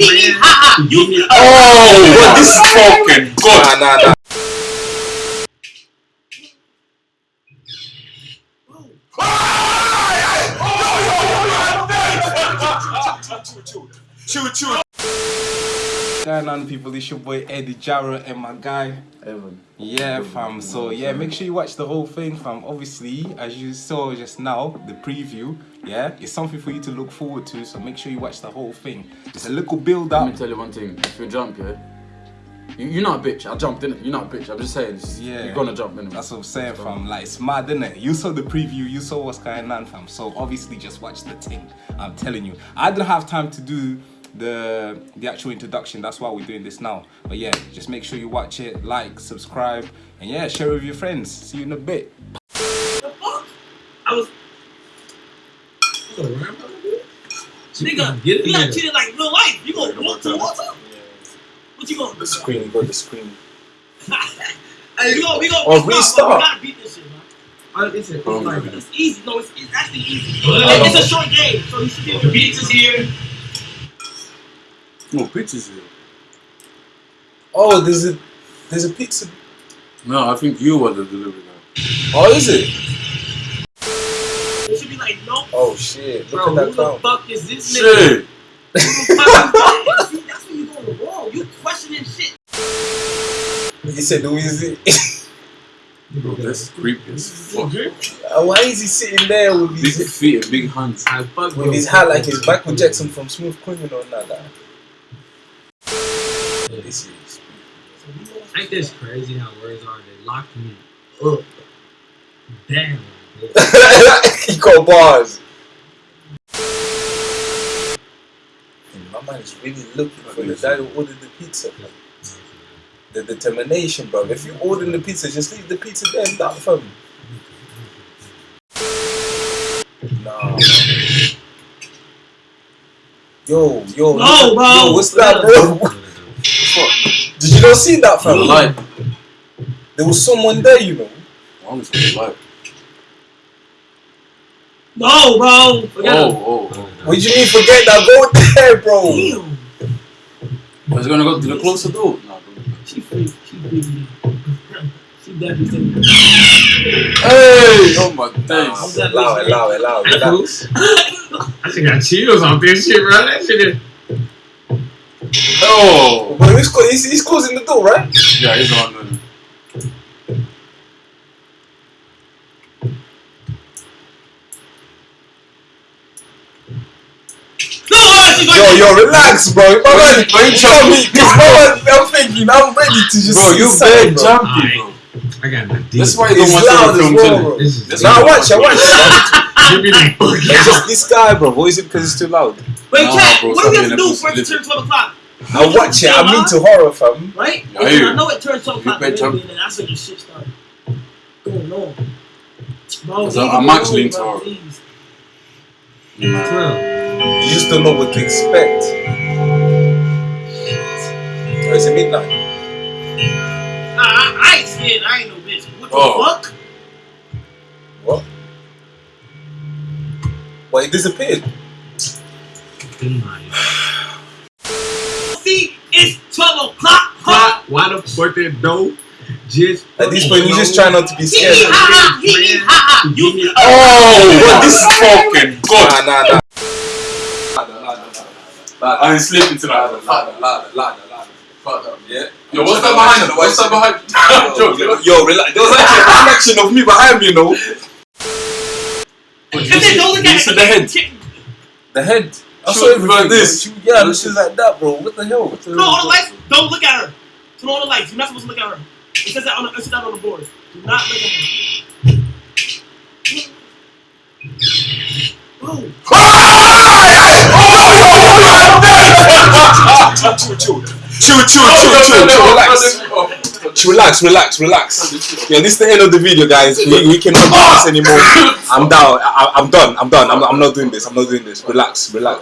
You. Oh, this is fucking good. Nah, nah, nah. Choo choo. Going on, people? It's your boy Eddie Jarrett and my guy Evan. Yeah, fam. So yeah, make sure you watch the whole thing, fam. Obviously, as you saw just now, the preview. Yeah, it's something for you to look forward to. So make sure you watch the whole thing. It's a little build up. Let me tell you one thing. If you jump, yeah, you, you're not a bitch. I jumped, didn't You're not a bitch. I'm just saying. It's, Yeah. You're gonna jump anyway. That's what I'm saying, fam. Like it's mad, isn't it? You saw the preview, you saw what's going on, fam. So obviously, just watch the thing. I'm telling you, I didn't have time to do the the actual introduction. That's why we're doing this now. But yeah, just make sure you watch it, like, subscribe, and yeah, share with your friends. See you in a bit. the fuck? I was. Nigga, you got treated like real life. You gonna walk to the water? What you gonna do? The screen, you got the screen. Hey, we gonna we gonna Oh, we restart. We gotta beat this shit, man. Uh, it's, it's Oh, like, man. It's easy. No, it's, it's actually easy. It's a short game, so you should be able to beat this here. Oh, no pictures here. Oh, there's a there's a pizza. No, I think you were the delivery guy. Oh, is it? It should be like, no, Oh shit! Look bro, at who that the clown. fuck is this nigga? Shit. Who the fuck is this? See, That's when you going wrong. You questioning shit. He said, "Who is it?" Bro, that's creepy as fuck. Why is he sitting there with Big his feet and big hands. I fuck with his hat like he's Michael Jackson from Smooth Criminal? Nah, nah. This is. Ain't this crazy how words are? They locked me up. Damn. he got bars. And my man is really looking for the guy who ordered the pizza. The determination, bro. If you order the pizza, just leave the pizza there and that fam. Nah. Yo, yo, No, bro. yo, what's that, bro? Did you not see that, For the fam? light. There was someone there, you know. I'm just for the light. No, bro. Forget it. Oh, oh. What do you mean forget that? Go there, bro. Damn. Oh, I was gonna go to the closer door. No, don't. She freak. She freaky. She definitely. Hey! Oh my Nah, days. allow it, allow it, allow it, relax. I just got chills off this shit, bro. That shit is. Oh! But he's, clo- he's, he's closing the door, right? Yeah, he's on the. No, she Yo, yo, relax, bro. My man, Bro, you tell me, cause my man, I'm thinking, I'm ready to just Bro, you something, bad bro. jumpy, bro. I got the deep. That's why you don't It's watch loud as film well, today. bro. This is That's Nah, why you watch it, don't watch. Give me the It's just this guy, bro. What is it because it's too loud? Wait, Nah, Cat, bro, what do we stop have to do a for it to turn 12 o'clock? I watch it. I'm into horror, fam. Right? Yeah, I I you. know it turns 12 o'clock, You better but jump. then that's when your shit started going on. Bro, Cause I'm actually into bro, horror. please. You just don't know what to expect. Oh, is it midnight? Nah, I, I ain't scared. I ain't no bitch. What the Oh. fuck? What? Well, it disappeared. See, it's 12 o'clock. Why, why the fuck that dope? Just At this point, you just try not to be scared. hee ha ha, hee hee ha ha. You. Oh, but this is fucking good. Nah, nah, nah. I ain't sleeping tonight. Ladder, ladder, ladder, ladder. Fuck that. Yeah. Yo, what's that behind you? What's that behind Yo, you? yo, yo, relax. There was actually a reflection of me behind me, you know. And then don't look You at it. the head? The head. I Shoot saw everything. like this. bro. Shoot- Yeah, this is like that, bro. What the hell? What the Turn on all the lights. Don't look at her. Turn on all the lights. You're not supposed to look at her. It says that on the, it says that on the board. Do not look at her. Bro, Chill, chill, chill, chill, chill, chill, chill. Relax, Chill, relax, relax, relax. Yeah, this is the end of the video, guys. We, we cannot do this anymore. I'm down. I, I'm done. I'm done. I'm, I'm not doing this. I'm not doing this. Relax, relax.